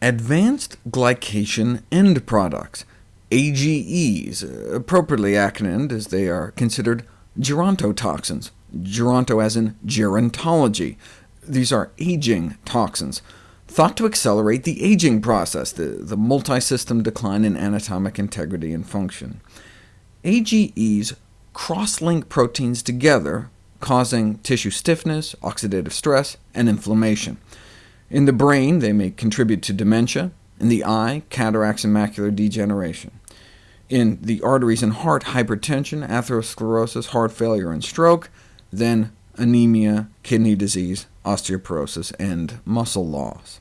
Advanced Glycation End Products, AGEs, appropriately acronymed as they are considered gerontotoxins, geronto as in gerontology. These are aging toxins, thought to accelerate the aging process, the, the multi-system decline in anatomic integrity and function. AGEs cross-link proteins together, causing tissue stiffness, oxidative stress, and inflammation. In the brain, they may contribute to dementia, in the eye, cataracts and macular degeneration. In the arteries and heart, hypertension, atherosclerosis, heart failure and stroke, then anemia, kidney disease, osteoporosis, and muscle loss.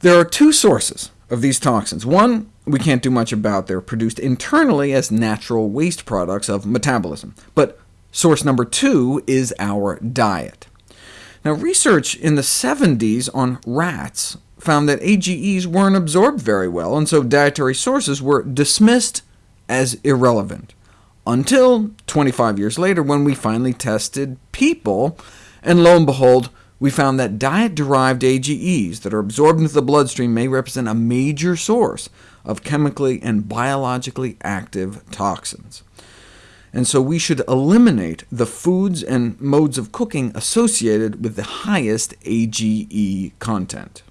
There are two sources of these toxins. One we can't do much about. They're produced internally as natural waste products of metabolism. But source number two is our diet. Now, research in the 70s on rats found that AGEs weren't absorbed very well, and so dietary sources were dismissed as irrelevant, until 25 years later when we finally tested people, and lo and behold, we found that diet-derived AGEs that are absorbed into the bloodstream may represent a major source of chemically and biologically active toxins and so we should eliminate the foods and modes of cooking associated with the highest AGE content.